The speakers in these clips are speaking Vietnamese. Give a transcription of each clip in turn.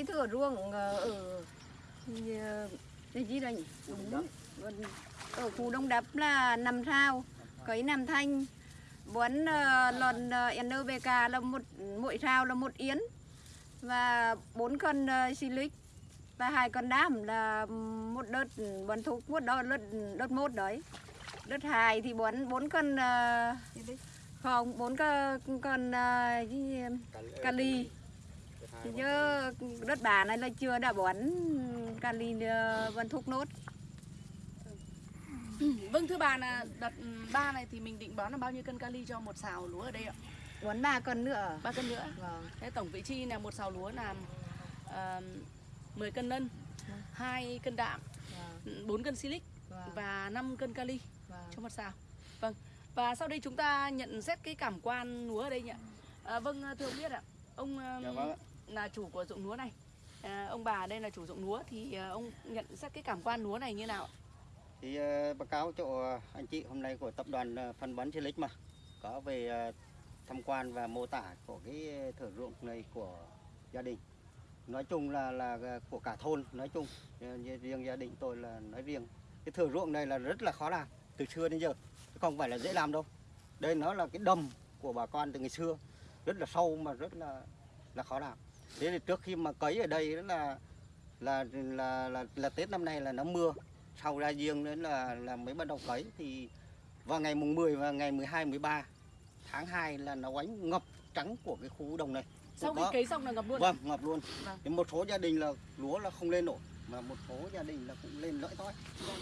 cái thửa ruộng ờ, ở ờ, cái gì đây nhỉ? Đúng. Ở khu đông đập là năm sao cấy năm thanh. Bón uh, lon uh, NPK là một mỗi sao là một yến và bốn cân silic và hai con đám là một đợt bón thuốc một đợt đợt, đợt một đấy. Đợt hai thì bón bốn cân uh, không bốn con con uh, thì chứ đất bà này là chưa đã bón kali uh, bón thuốc nốt Vâng thưa bà là đợt ba này thì mình định bón là bao nhiêu cân kali cho một xào lúa ở đây ạ? bón ba cân nữa ba cân nữa. vâng Thế tổng vị chi là một xào lúa là uh, 10 cân nân, 2 cân đạm, vâng 4 cân silic vâng và 5 cân kali vâng cho một xào. Vâng. Và sau đây chúng ta nhận xét cái cảm quan lúa ở đây nhỉ? À, vâng thưa ông biết ạ. Ông um, Dạ vâng ạ là chủ của ruộng lúa này. À, ông bà đây là chủ ruộng lúa thì à, ông nhận xét cái cảm quan lúa này như nào? Thì à, báo cáo cho anh chị hôm nay của tập đoàn à, phân bón Chilic mà có về à, tham quan và mô tả của cái thửa ruộng này của gia đình. Nói chung là là của cả thôn nói chung riêng gia đình tôi là nói riêng. Cái thửa ruộng này là rất là khó làm từ xưa đến giờ chứ không phải là dễ làm đâu. Đây nó là cái đầm của bà con từ ngày xưa rất là sâu mà rất là là khó làm. Thế thì trước khi mà cấy ở đây đó là là là là, là Tết năm nay là nó mưa sau ra riêng nữa là là mới bắt đầu cấy thì vào ngày mùng 10 và ngày 12 13 tháng 2 là nó quánh ngập trắng của cái khu đồng này. Sau khi cấy xong là ngập luôn. Vâng, ngập luôn. Vâng. Thì một số gia đình là lúa là không lên nổi mà một số gia đình là cũng lên lõi tói.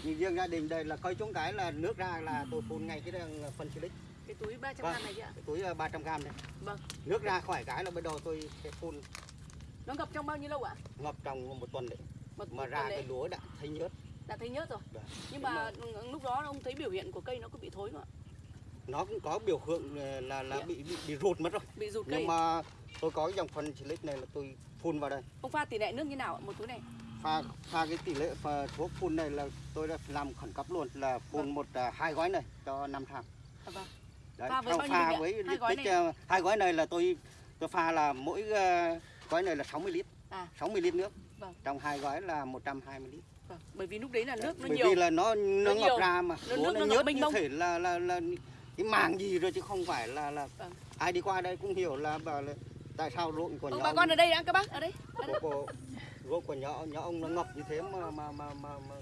Nhưng riêng gia đình đây là cây trúng cái là nước ra là tôi phun ngay cái phân silic Cái túi 300 Vâng. gram này chứ ạ? cái túi ờ, 300 gram này. Vâng. Nước ra khỏi cái là bắt đầu tôi sẽ phun Nó ngập trong bao nhiêu lâu ạ? ngập trong một tuần đấy Một mà một ra cái lúa đã thấy nhớt. đã thấy nhớt rồi. Vâng. Nhưng mà lúc đó ông thấy biểu hiện của cây nó có bị thối không ạ? Nó cũng có biểu hiện ờ, là là Dạ. bị bị, bị rụt mất rồi. Bị rụt cây. nhưng mà tôi có dòng phân silic này là tôi phun vào đây Ông pha tỷ lệ nước như nào ạ? Một túi này. pha pha cái tỷ lệ pha thuốc phun này là tôi đã làm khẩn cấp luôn là phun Vâng. một à, hai gói này cho năm tháng À, vâng. đấy Pha với pha với Hai gói này. à, hai gói này là tôi tôi pha là mỗi à, gói này là 60 lít À. 60 lít nước Vâng. trong hai gói là 120 lít Vâng. Bởi vì lúc đấy là nước nó bởi nhiều. vì là nó nó, nhiều. ngập ra mà Nó- nước nó nó nhớt như thể là là là cái màng gì rồi chứ không phải là là Vâng. ai đi qua đây cũng hiểu là bảo là tại sao ruộng của Ông nhà bà ông- con ở đây đã các bác ở đây. của, ruộng của nhỏ nhỏ ông nó ngập như thế mà mà mà mà, mà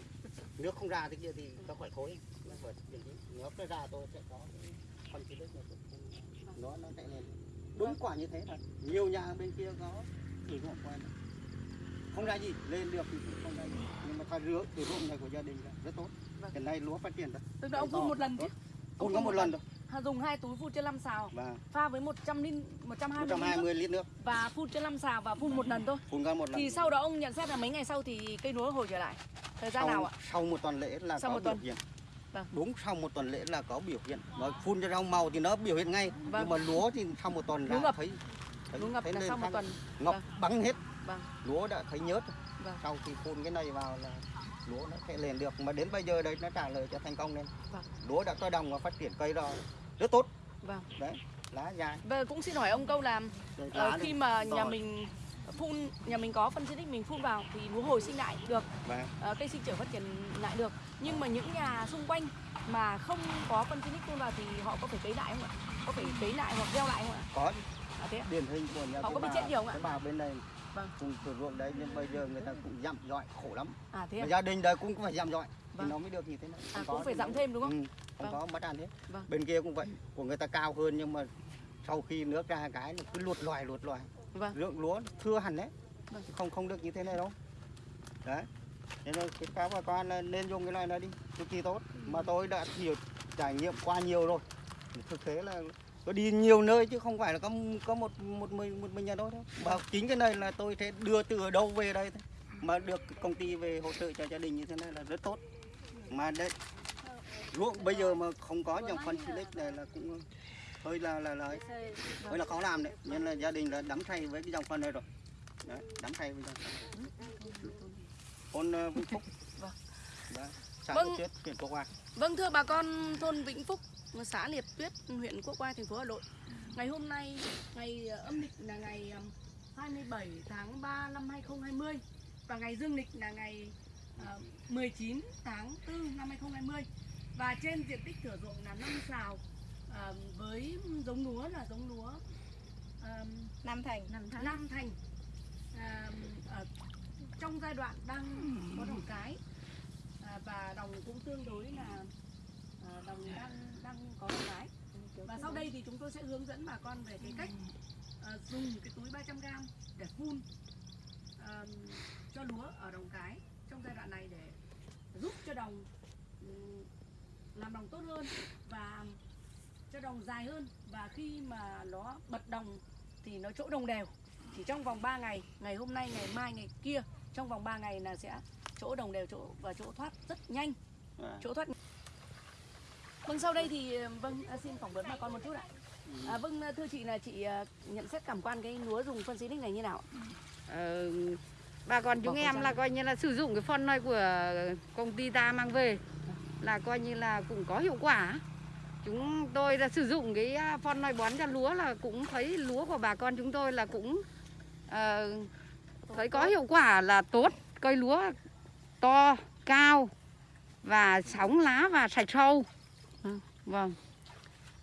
nước không ra thế kia thì nó phải thối nó cái nước nó ra tôi sẽ có cái chi đất này nó nó sẽ lên đúng quả như thế thật nhiều nhà bên kia có thử ruộng quen không ra gì lên được thì cũng không ra gì nhưng mà thay rửa từ ruộng này của gia đình là rất tốt Vâng. hiện nay lúa phát triển rồi Tức là ông phun một lần chứ. phun có một lần thôi Ha, Dùng hai túi phun trên 5 xào. và Pha với 100 lít 120 lít nước 120 lít nước và phun trên 5 xào và phun một lần thôi. phun ra một lần Thì sau đó ông nhận xét là mấy ngày sau thì cây lúa hồi trở lại. Thời gian sau, nào ạ? sau một tuần lễ là Sau có một tuần. Vâng. đúng sau một tuần lễ là có biểu hiện nó phun cho rau màu thì nó biểu hiện ngay Vâng. nhưng mà lúa thì sau một tuần là thấy, thấy Lúa ngập thấy lên sau một tuần. ngập Vâng. bắn hết Vâng. lúa đã thấy nhớt. Vâng. sau khi phun cái này vào là lúa nó sẽ lên được mà đến bây giờ đây nó trả lời cho thành công nên Vâng. lúa đã to đồng và phát triển cây rồi rất tốt Vâng. đấy lá dài Và cũng xin hỏi ông câu là rồi ờ, khi mà to. nhà mình phun nhà mình có phân xịt mình phun vào thì lúa hồi sinh lại được Vâng. ờ, cây sinh trưởng phát triển lại được nhưng mà những nhà xung quanh mà không có phân xịt phun vào thì họ có phải cấy lại không ạ có phải cấy lại hoặc gieo lại không ạ có à, thế ạ? điển hình của nhà Họ có bị chết nhiều không ạ? cái bà bên này Vâng. cùng từ ruộng đấy nhưng bây giờ người ta cũng dặm dọi khổ lắm à thế gia đình đây cũng phải dặm dọi Vâng. thì nó mới được như thế này à, cũng phải giảm nó- thêm đúng không ừ, không Vâng. có mất ăn hết Vâng. bên kia cũng vậy của người ta cao hơn nhưng mà sau khi nước ra cái là cứ luột loài luột loài vâng. Lượng lúa thưa hẳn đấy. Vâng. Không không được như thế này đâu. Đấy. Nên là cái các bà con nên dùng cái loại này đi cực kỳ tốt. Mà tôi đã nhiều trải nghiệm qua nhiều rồi. Thực tế là tôi đi nhiều nơi chứ không phải là có có một một mình một mình nhà tôi đâu. Và chính cái này là tôi sẽ đưa từ ở đâu về đây thôi. mà được công ty về hỗ trợ cho gia đình như thế này là rất tốt. Mà đấy ruộng bây giờ mà không có dòng phân silic này là cũng hơi là là là hơi là khó làm đấy. Nên là gia đình là đắm say với cái dòng phân này rồi. Đấy, đắm say với dòng phân thôn ờ, Vĩnh Phúc. Vâng. Đấy, xã Vâng. Vân Tuyết huyện Quốc Hoa Vâng thưa bà con thôn Vĩnh Phúc, xã Liệt Tuyết, huyện Quốc Oai, thành phố Hà Nội. Ngày hôm nay, ngày ờ, âm lịch là ngày ừm, 27 tháng 3 năm 2020 và ngày dương lịch là ngày ờ, 19 tháng 4 năm 2020 và trên diện tích thửa ruộng là 5 xào ờ, với giống lúa là giống lúa ờm, Nam Thành. Nam Thành. Nam Thành. À, ở trong giai đoạn đang có đồng cái à, và đồng cũng tương đối là à, đồng đang đang có đồng cái. Và sau đây thì chúng tôi sẽ hướng dẫn bà con về cái cách à, dùng cái túi 300 g để phun à, cho lúa ở đồng cái trong giai đoạn này để giúp cho đồng ừm, làm đồng tốt hơn và cho đồng dài hơn. Và khi mà nó bật đồng thì nó chỗ đồng đều. Chỉ trong vòng 3 ngày ngày hôm nay ngày mai ngày kia trong vòng 3 ngày là sẽ chỗ đồng đều chỗ và chỗ thoát rất nhanh. À. chỗ thoát. Vâng sau đây thì vâng à, xin phỏng vấn bà con một chút ạ. À, vâng thưa chị là chị à, nhận xét cảm quan cái lúa dùng phân xí này như nào ạ? Ờ, bà con chúng Bỏ em là coi như là sử dụng cái phân này của công ty ta mang về là coi như là cũng có hiệu quả chúng tôi là sử dụng cái à, phân này bón cho lúa là cũng thấy lúa của bà con chúng tôi là cũng ờ, thấy có hiệu quả là tốt. Cây lúa to cao và sóng lá và sạch sâu. Ừ. vâng.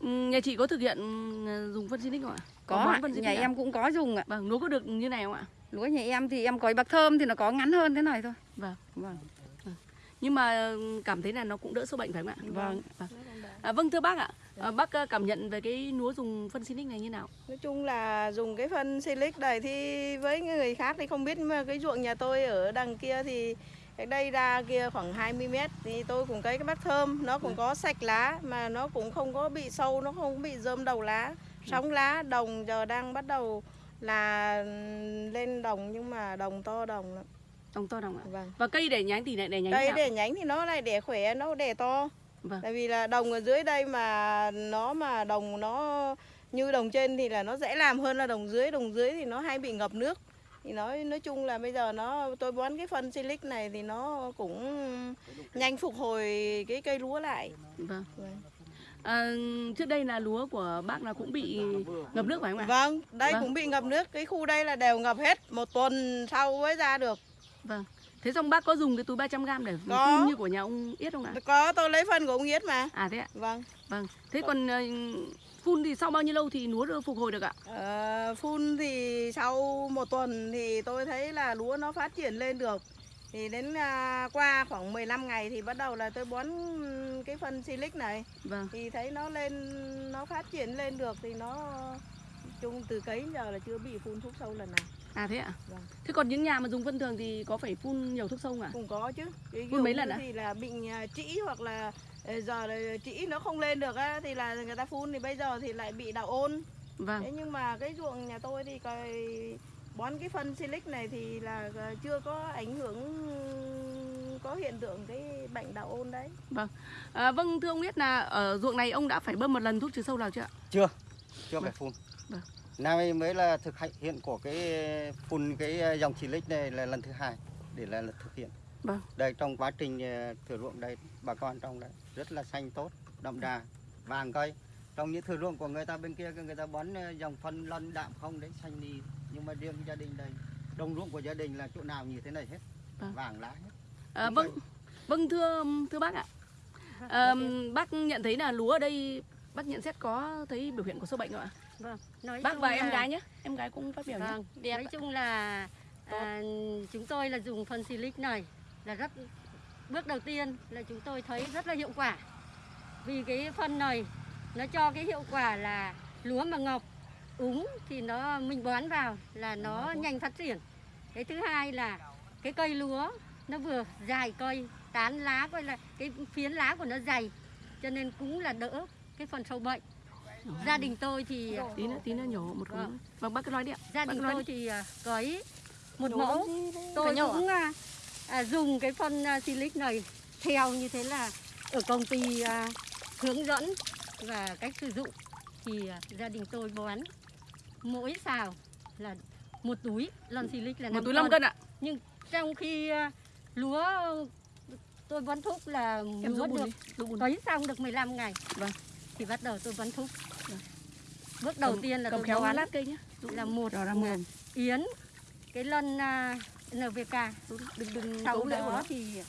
Ừ, nhà chị có thực hiện ừ, dùng phân xí không ạ? Có ạ. xí nhà ạ? em cũng có dùng ạ. Vâng lúa có được như này không ạ? Lúa nhà em thì em có bạc thơm thì nó có ngắn hơn thế này thôi. Vâng. Vâng. Nhưng mà ừ, cảm thấy là nó cũng đỡ sâu bệnh phải không ạ? Vâng. vâng, À, vâng thưa bác ạ. À, bác à, cảm nhận về cái lúa dùng phân xí này như nào? Nói chung là dùng cái phân silic này thì với người khác thì không biết mà cái ruộng nhà tôi ở đằng kia thì cách đây ra kia khoảng 20 mét thì tôi cũng cấy cái bát thơm. Nó cũng có sạch lá mà nó cũng không có bị sâu nó không bị rơm đầu lá. Sóng lá đồng giờ đang bắt đầu là lên đồng nhưng mà đồng to đồng lắm. đồng to đồng ạ. Vâng. Và cây để nhánh thì lại để nhánh cây để nhánh thì nó lại để khỏe nó để to Vâng. tại vì là đồng ở dưới đây mà nó mà đồng nó như đồng trên thì là nó dễ làm hơn là đồng dưới. Đồng dưới thì nó hay bị ngập nước. Thì nói nói chung là bây giờ nó tôi bón cái phân silic này thì nó cũng nhanh phục hồi cái cây lúa lại. Vâng. Vâng. à, trước đây là lúa của bác là cũng bị ngập nước phải không ạ? Vâng đây Vâng. cũng bị ngập nước. Cái khu đây là đều ngập hết một tuần sau mới ra được. Vâng thế xong bác có dùng cái túi 300 g để Có. phun như của nhà ông Yết không ạ? Có tôi lấy phân của ông Yết mà. À thế ạ? Vâng. Vâng. Thế còn ờ, phun thì sau bao nhiêu lâu thì lúa được phục hồi được ạ? Ờ, phun thì sau một tuần thì tôi thấy là lúa nó phát triển lên được. Thì đến à, qua khoảng 15 ngày thì bắt đầu là tôi bón cái phân silic này. Vâng. Thì thấy nó lên nó phát triển lên được thì nó chung từ cấy giờ là chưa bị phun thuốc sâu lần nào à thế ạ Vâng. thế còn những nhà mà dùng phân thường thì có phải phun nhiều thuốc sâu không ạ cũng có chứ cái Phun mấy lần ạ? thì là bị à, trĩ hoặc là ờ, giờ trĩ nó không lên được á thì là người ta phun thì bây giờ thì lại bị đạo ôn vâng Thế nhưng mà cái ruộng nhà tôi thì cái bón cái phân silic này thì là ờ, chưa có ảnh hưởng có hiện tượng cái bệnh đạo ôn đấy. à, vâng thưa ông Yết là ở ruộng này ông đã phải bơm một lần thuốc trừ sâu nào chưa ạ chưa chưa Vâng. phải phun Vâng. Nay mới là thực hiện của cái phun cái dòng xịt này là lần thứ hai để là, là thực hiện. Vâng. đây trong quá trình ờ, thửa ruộng đây bà con trong đây rất là xanh tốt đậm đà vàng cây. Trong những thửa ruộng của người ta bên kia người ta bón ờ, dòng phân lân đạm không đấy xanh đi. Nhưng mà riêng gia đình đây đồng ruộng của gia đình là chỗ nào như thế này hết Vâng. vàng lá hết. À, vâng vâng thưa thưa bác ạ. À, bác nhận thấy là lúa ở đây bác nhận xét có thấy biểu hiện của sâu bệnh không ạ vâng nói bác và em là- gái nhé em gái cũng phát biểu nhé Vâng, đẹp nói chung là à, chúng tôi là dùng phân silic này là rất bước đầu tiên là chúng tôi thấy rất là hiệu quả. Vì cái phân này nó cho cái hiệu quả là lúa mà ngọc úng thì nó mình bón vào là nó nhanh phát triển. Cái thứ hai là cái cây lúa nó vừa dài cây tán lá coi là cái phiến lá của nó dày cho nên cũng là đỡ cái phần sâu bệnh gia đình tôi thì tí nữa tí nữa nhổ một khối Vâng. vâng bác cứ nói đi ạ. Gia đình tôi thì à, cấy một Nhổ mẫu. tôi cũng à, à, dùng cái phân à, silic này theo như thế là ở công ty à, hướng dẫn và cách sử dụng. Thì à, gia đình tôi bón mỗi xào là một túi lon silic là một năm túi 5 cân ạ? Nhưng trong khi à, lúa tôi bón thuốc là em lúa được cấy xong được 15 ngày Vâng. thì bắt đầu tôi bón thuốc bước đầu Cầm- tiên là cầm tôi khéo bón lát cây nhé là một Đó là một. yến cái lon à, NVK đừng đừng sau cấu rễ của đó nó. thì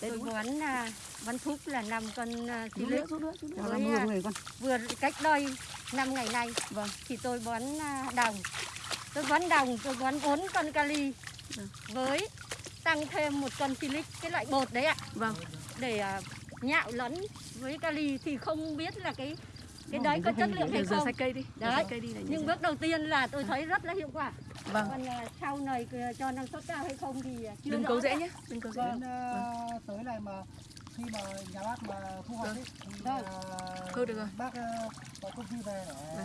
tôi đúng bón à, bón thúc là năm con à, nữa nữa chút nữa. Với, à, con. vừa cách đây năm ngày nay. Vâng. thì tôi bón à, đồng. Tôi bón đồng tôi bón bốn con kali Vâng. với tăng thêm một con silic cái loại bột đấy ạ. Vâng. Để à, nhạo lẫn với kali thì không biết là cái cái đấy có chất lượng hay không cây đi Đấy. cây đi này nhưng bước đầu tiên là tôi thấy rất là hiệu quả vâng còn à, sau này à, cho năng suất cao hay không thì à, chưa đừng cấu rễ nữa. nhé đừng cấu rễ Vâng. Ờ, tới này mà khi mà nhà bác mà thu hoạch ấy, thì Vâng. Thôi được rồi. bác có công ty về để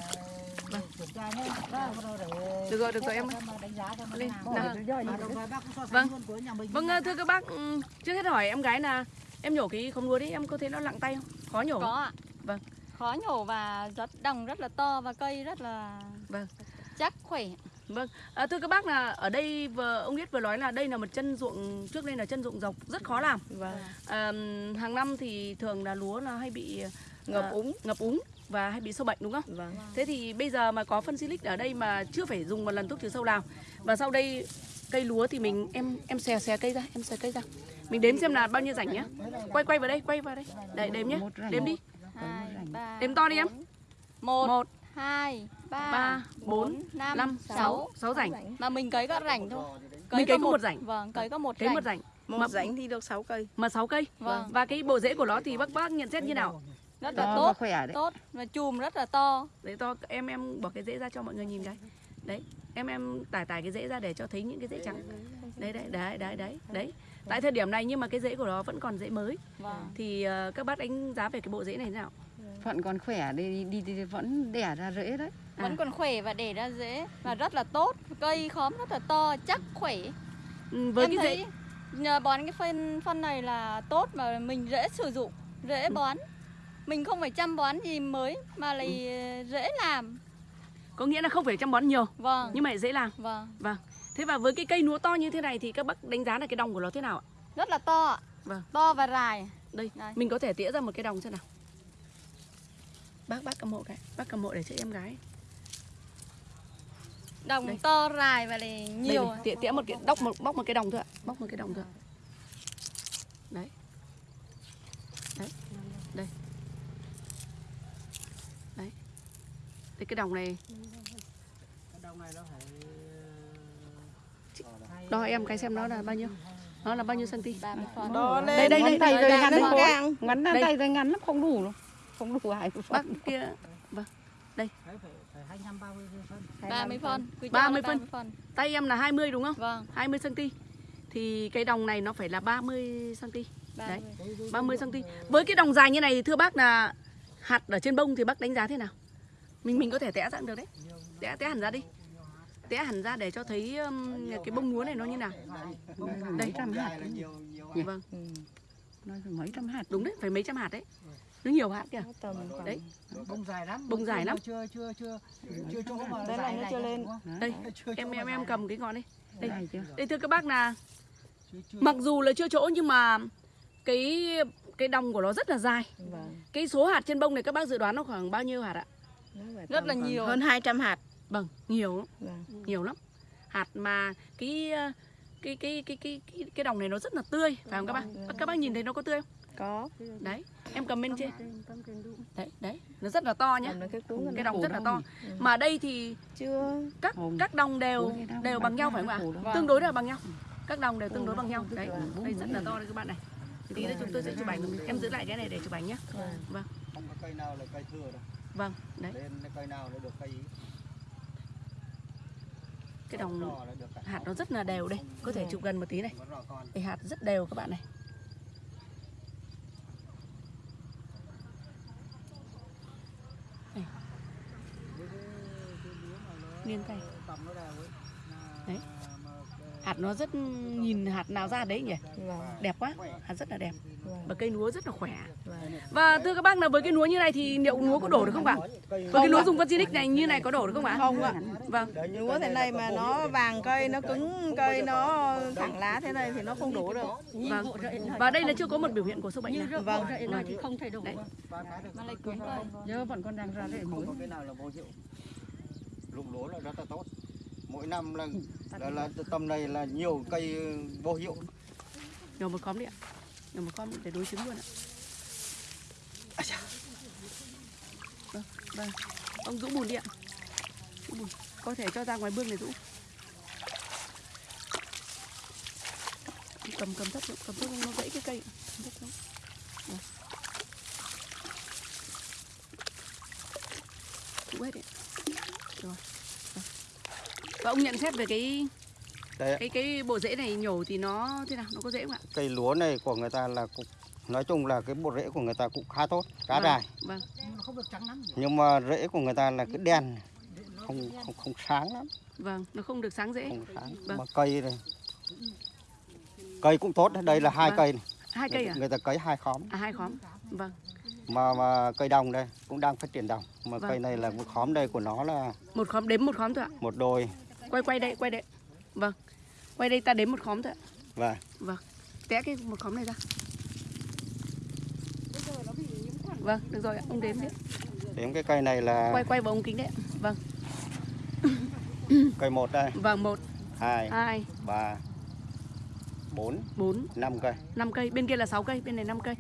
Vâng. kiểm tra nhé Vâng. để Được rồi, được rồi, em đánh giá nó Lên, Vâng. vâng thưa các bác ừm, trước hết hỏi em gái là em nhổ cái không lúa đấy em có thấy nó lặng tay không khó nhổ Có ạ. Vâng. Khó nhổ và rất đồng rất là to và cây rất là Vâng. chắc khỏe. Vâng, à, thưa các bác là ở đây vừa ông biết vừa nói là đây là một chân ruộng trước đây là chân ruộng dọc rất khó làm. Vâng. À, hàng năm thì thường là lúa là hay bị Ngập à, úng. ngập úng và hay bị sâu bệnh đúng không? Vâng. Thế thì bây giờ mà có phân silic ở đây mà chưa phải dùng một lần thuốc trừ sâu nào và sau đây cây lúa thì mình em em xè xè cây ra, em xè cây ra. Mình đếm xem là bao nhiêu rảnh nhá. Quay quay vào đây, quay vào đây. Đấy đếm nhé. Đếm đi. Hai, ba, Đếm to đi em. Một, Một, hai, ba, ba, bốn, năm, năm, sáu. sáu, sáu rảnh. Mà mình cấy có rảnh thôi. Mình cấy có một rảnh. Vâng, cấy có một Cấy rảnh. một rảnh. Một Mà- rãnh thì được 6 cây. mà 6 cây Vâng. và cái bộ rễ của nó thì bác bác nhận xét như nào Rất là tốt. khỏe Tốt và chùm rất là to. đấy to em em bỏ cái rễ ra cho mọi người nhìn cái đấy em em tải tải cái rễ ra để cho thấy những cái rễ trắng đấy đấy đấy đấy đấy đấy tại thời điểm này nhưng mà cái rễ của nó vẫn còn rễ mới Vâng. thì ờ, các bác đánh giá về cái bộ rễ này thế nào vẫn còn khỏe đi đi, đi vẫn đẻ ra rễ đấy Vẫn À. còn khỏe và để ra rễ và rất là tốt. Cây khóm rất là to, chắc khỏe. Ừ, với em cái thấy rễ nhờ bón cái phân phân này là tốt mà mình dễ sử dụng, dễ bón. Mình không phải chăm bón gì mới mà lại dễ làm. có nghĩa là không phải chăm bón nhiều Vâng. nhưng mà dễ làm Vâng. vâng thế và với cái cây lúa to như thế này thì các bác đánh giá là cái đồng của nó thế nào ạ Rất là to ạ. Vâng. To và dài. đây Đây. mình có thể tỉa ra một cái đồng xem nào bác bác cầm hộ cái bác cầm hộ để cho em gái Đồng Đây. to dài và Đây nhiều. này, tỉa tỉa một cái đóc một bóc một cái đồng thôi ạ bóc một cái đồng thôi ạ. đấy đấy đây đấy đây cái đồng này Cái đồng này nó phải đo em cái xem nó là bao nhiêu nó là bao nhiêu cm 30 phân. Đo lên. đây đây đây tay đây rồi đây, ngắn đây, lắm đây. Ngắn Đây. tay rồi ngắn lắm không đủ đâu không đủ hai bác kia phải phải 25 30 phân 30 phân. Cứ cho 30 là phân. 30 phân. tay em là 20 đúng không Vâng, 20 cm thì cái đồng này nó phải là 30 cm 30. 30 cm. Với cái đồng dài như này thì thưa bác là hạt ở trên bông thì bác đánh giá thế nào? Mình mình có thể tẽ ra được đấy. Tẽ tẽ hẳn ra đi. Tẽ hẳn ra để cho thấy um, cái bông lúa này nó như nào. mấy trăm hạt là nhiều nhiều Vâng, nói phải mấy trăm hạt đúng đấy, phải mấy trăm hạt đấy. Nó nhiều hạt kìa. Tầm khoảng Đấy. bông dài lắm Bông dài lắm. chưa chưa chưa chưa chỗ mà Đây dài này nó chưa lên. Đây, em em em cầm cái ngọn đây. Đây. này chưa Đây thưa các bác là mặc dù là chưa chỗ nhưng mà cái cái đồng của nó rất là dài. Vâng. Cái số hạt trên bông này các bác dự đoán nó khoảng bao nhiêu hạt ạ? Rất là nhiều. Hơn 200 hạt. Vâng, nhiều lắm. Vâng. nhiều lắm hạt mà cái ờ, cái cái cái cái cái, cái đồng này nó rất là tươi phải không các bác các bác nhìn thấy nó có tươi không Có. đấy em cầm bên trên đấy đấy nó rất là to nhá. Cái đồng rất là to. mà đây thì Chưa. các các đồng đều đều bằng nhau phải không ạ. Vâng. tương đối là bằng nhau. Các đồng đều tương đối bằng nhau. đấy Vâng. đây rất là to đấy các bạn này. Tí nữa chúng tôi sẽ chụp ảnh. em giữ lại cái này để chụp ảnh nhé vâng. Không có cây nào là cây thừa đâu. Vâng đấy. Lên cây nào là được cây ý. cái đồng hạt nó rất là đều đây. Có thể chụp gần một tí này. Cái hạt rất đều các bạn Này. Đều ấy. Là- Đấy. hạt nó rất nhìn hạt nào ra đấy nhỉ? Vâng. đẹp quá. Hạt rất là đẹp. Vâng. và cây lúa rất là khỏe. Vâng. và thưa các bác là với cái lúa như này thì liệu lúa có đổ được không ạ? Với cái lúa dùng Vacinic này như này có đổ được không ạ? Không ạ. vâng. Lúa thế này mà nó vàng cây, nó cứng cây, nó thẳng lá thế này thì nó không đổ được. vâng. Và đây là chưa có một biểu hiện của sâu bệnh nào. Vâng. thì không thay đổi. Đấy. Mà lại cứng cây. giờ vẫn còn đang ra rễ mới dụng lúa là rất là tốt. Mỗi năm là là, là tầm này là nhiều cây vô hiệu. Nhổ một khóm đi ạ. Nhổ một khóm để đối chứng luôn ạ. Vâng vâng. Ông rũ bùn đi ạ. Rũ bùn. Có thể cho ra ngoài bương này rũ cầm cầm thấp cầm thấp nó gãy cái cây. Cầm thấp xuống. Vâng. Hết. Rồi. Vâng. và ông nhận xét về cái Đấy. cái cái bộ rễ này nhổ thì nó thế nào? Nó có dễ không ạ? Cây lúa này của người ta là cũng nói chung là cái bộ rễ của người ta cũng khá tốt khá Vâng, dài. vâng. Nhưng mà không được trắng lắm nhưng mà rễ của người ta là cái đen không không không sáng lắm. Vâng nó không được sáng dễ. Không sáng. Vâng. mà cây này cây cũng tốt đây là hai Vâng. cây này. hai cây à? người ta cấy hai khóm. À hai khóm. Vâng mà mà cây đồng đây cũng đang phát triển đồng. Mà Vâng. cây này là một khóm đây của nó là một khóm đếm một khóm thôi ạ. một đôi quay quay đây quay đây. Vâng. Quay đây ta đếm một khóm thôi ạ. Và vâng. Té cái một khóm này ra. Vâng được rồi ạ. Ông đếm đi. Đến cái cây này là quay quay vào ống kính đấy ạ. vâng. Cây một đây. Vâng một hai hai ba bốn bốn năm cây. năm cây. Bên kia là 6 cây bên này 5 cây.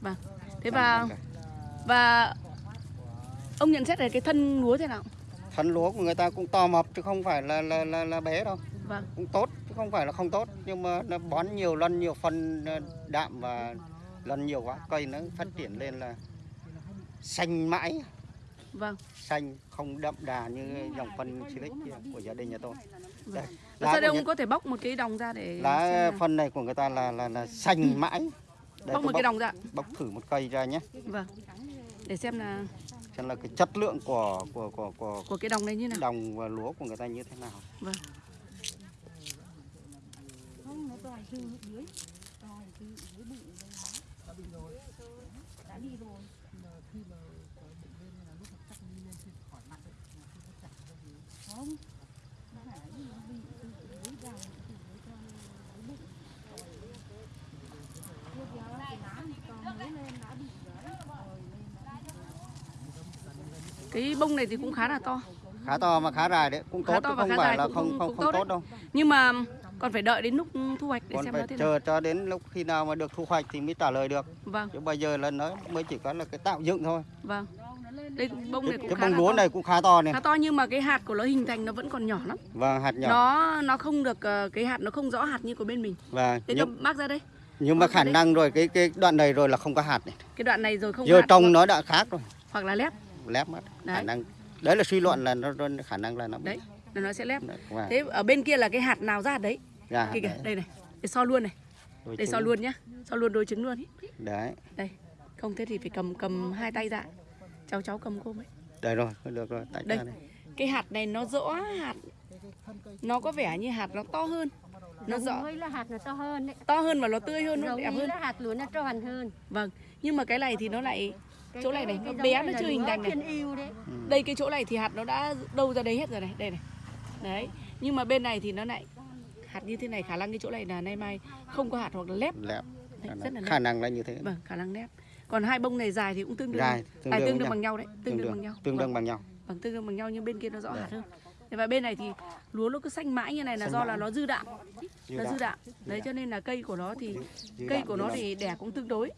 Vâng thế và và ông nhận xét về cái thân lúa thế nào? Thân lúa của người ta cũng to mập chứ không phải là là là, là bé đâu. Vâng. Cũng tốt chứ không phải là không tốt. Nhưng mà nó bón nhiều lân nhiều phân ờ, đạm và lân nhiều quá cây nó phát triển lên là xanh mãi. Vâng. Xanh không đậm đà như dòng phân silic của gia đình nhà tôi. Đây, Và sau đây ông nhà- có thể bóc một cái đồng ra để lá phân này của người ta là là, là xanh mãi Đây, bóc một cái đồng ra. bóc thử một cây ra nhé. Vâng. Để xem là xem là cái chất lượng của của của của của cái đồng này như nào. đồng và lúa của người ta như thế nào. Vâng cái bông này thì cũng khá là to. Khá to và khá dài đấy cũng Khá tốt to và không khá phải dài là cũng- không không cũng không tốt tốt, đâu. Nhưng mà còn phải đợi đến lúc thu hoạch để còn xem nó phải thế nào. chờ cho đến lúc khi nào mà được thu hoạch thì mới trả lời được. Vâng. Chứ bây giờ là nó mới chỉ có là cái tạo dựng thôi. Vâng. Đây bông này cũng cái khá bông lúa này cũng khá to này khá to nhưng mà cái hạt của nó hình thành nó vẫn còn nhỏ lắm. Và hạt nhỏ. Nó nó không được ờ, cái hạt nó không rõ hạt như của bên mình. Và thế nhưng, bác ra đây. Nhưng mà khả năng rồi cái cái đoạn này rồi là không có hạt này. Cái đoạn này rồi không giờ hoặc, nó đã khác rồi. Hoặc là lép lép mất khả Đấy. năng đấy là suy luận là nó, nó khả năng là nó bị đấy là nó sẽ lép. Và, thế ở bên kia là cái hạt nào ra hạt đấy? Ra kìa kìa đấy, đây này để so luôn này. Đôi để so trứng. luôn nhá so luôn đôi trứng luôn ý. đấy. Đây không thế thì phải cầm cầm hai tay ra. Cháu cháu cầm cô ấy đây rồi được rồi tại Đây. ra đây cái hạt này nó rõ hạt. Nó có vẻ như hạt nó to hơn. Nó rõ. là hạt nó to hơn đấy. to hơn và nó tươi hơn nó Giống đẹp hơn. là hạt lúa nó tròn hơn. vâng nhưng mà cái này thì nó lại Cái- chỗ này này nó bé nó chưa hình thành này đấy. đây cái chỗ này thì hạt nó đã đâu ra đấy hết rồi này đây này đấy nhưng mà bên này thì nó lại hạt như thế này khả năng cái chỗ này là nay mai không có hạt hoặc là lép lép Đấy, rất là lép. khả năng là như thế vâng khả năng lép còn hai bông này dài thì cũng tương đương dài tương à, đương, tương đương bằng nhau đấy tương đương bằng nhau tương Vâng. đương bằng nhau Vâng, tương đương bằng nhau nhưng bên kia nó rõ Dạ. hạt hơn. Và bên này thì lúa nó cứ xanh mãi như này là Xanh do mãi. là nó dư đạm, Dư nó đạm. dư đạm. Đấy cho nên là cây của nó thì Dư cây đạm, của dư nó đạm. thì đẻ cũng tương đối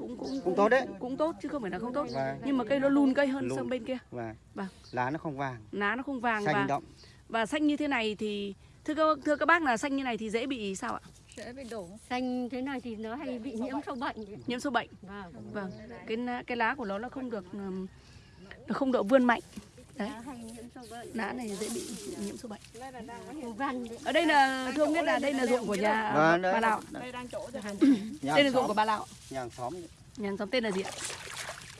cũng cũng cũng tốt đấy cũng tốt chứ không phải là không tốt. Vâng. Nhưng mà cây nó lùn cây hơn Lùn. sang bên kia. và Vâng. lá nó không vàng Lá nó không vàng xanh và đậm và xanh như thế này thì thưa các thưa các bác là xanh như này thì dễ bị sao ạ? sẽ bị đổ Xanh thế này thì nó hay bị nhiễm sâu bệnh. Nhiễm sâu bệnh. Vâng. Vâng. Cái lá- cái lá của nó nó không được nó không độ vươn mạnh. Đấy. Lá hay nhiễm sâu bệnh. Lá này dễ bị nhiễm sâu bệnh. Ở đây là thưa ông biết là đây là ruộng của nhà Vâng, bà nhà Đây là ruộng của bà Lạo. nhà hàng xóm Nhà hàng xóm tên là gì ạ?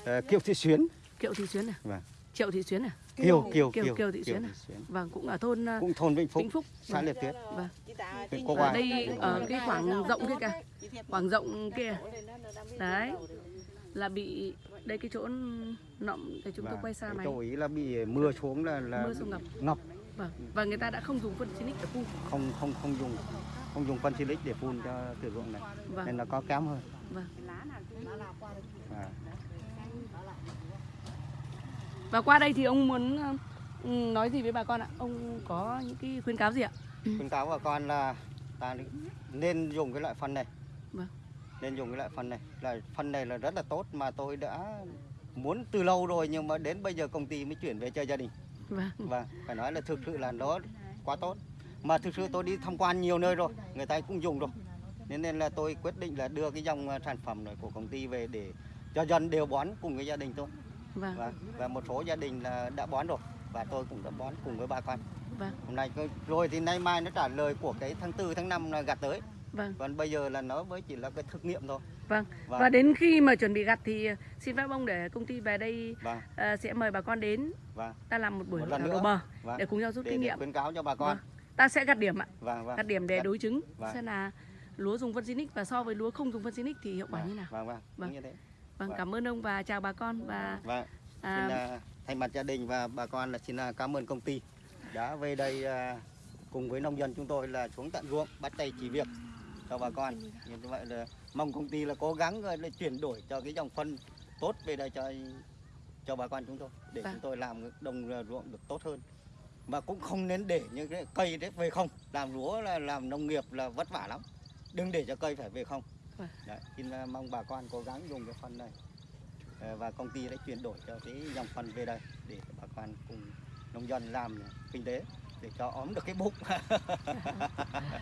Ờ, Kiều Thị Xuyến Kiệu Thị Xuyến à? Vâng. Triệu Thị Xuyến à? Kiều Kiều Kiều- Kiều Kiều Thị Xuyến à? Vâng, cũng ở thôn uh, cũng thôn Vĩnh Phúc Vĩnh Phúc. xã Liệt Tuyết Vâng. Ở đây ở cái khoảng rộng kia kìa. Khoảng rộng kia. Đấy. Là bị đây cái chỗ nọng để chúng tôi Vâng. quay xa mày. chỗ ý là bị mưa xuống là là Mưa xuống ngập. ngập Vâng. Và người ta đã không dùng phân xinic để phun. không không không dùng không dùng phân silic để phun cho thử ruộng này Vâng. nên nó có kém hơn Vâng. à, Và qua đây thì ông muốn Ừ, nói gì với bà con ạ? Ông có những cái khuyến cáo gì ạ? khuyến cáo bà con là ta nên dùng cái loại phân này Vâng. Nên dùng cái loại phân này. Là phân này là rất là tốt mà tôi đã muốn từ lâu rồi nhưng mà đến bây giờ công ty mới chuyển về cho gia đình. Vâng. và phải nói là thực sự là nó quá tốt. Mà thực sự tôi đi tham quan nhiều nơi rồi người ta cũng dùng rồi. Nên nên là tôi quyết định là đưa cái dòng ờ, sản phẩm này của công ty về để cho dân đều bón cùng với gia đình tôi Vâng. và, và một số gia đình là đã bón rồi và tôi cũng đã bón cùng với bà con. Vâng. hôm nay rồi thì nay mai nó trả lời của cái tháng tư tháng 5 là gặt tới Vâng. còn bây giờ là nó mới chỉ là cái thực nghiệm thôi Vâng. và, Và đến khi mà chuẩn bị gặt thì ờ, xin phép ông để công ty về đây và, ờ, sẽ mời bà con đến và, ta làm một buổi Một lần nữa. bờ và để cùng nhau rút để, kinh để nghiệm. khuyến cáo cho bà con Ta sẽ gặt điểm ạ. và, và, Gặt điểm để đối chứng Vâng. xem là lúa dùng phân Sinic và so với lúa không dùng phân Sinic thì hiệu quả như nào. vâng vâng Vâng. như thế Vâng, Vâng. cảm ơn ông và chào bà con và và à, xin à, thay mặt gia đình và bà con là xin à, cảm ơn công ty đã về đây à, cùng với nông dân chúng tôi là xuống tận ruộng bắt tay chỉ việc cho bà con. Như vậy là mong công ty là cố gắng là chuyển đổi cho cái dòng phân tốt về đây cho cho bà con chúng tôi để Vâng. chúng tôi làm đồng ruộng được tốt hơn. Mà cũng không nên để những cái cây đấy về không. Làm lúa là làm nông nghiệp là vất vả lắm. Đừng để cho cây phải về không. Vâng. Đấy, xin à, mong bà con cố gắng dùng cái phân này. Ờ, và công ty đã chuyển đổi cho cái dòng phân về đây để bà con cùng nông dân làm kinh tế để cho óm được cái bụng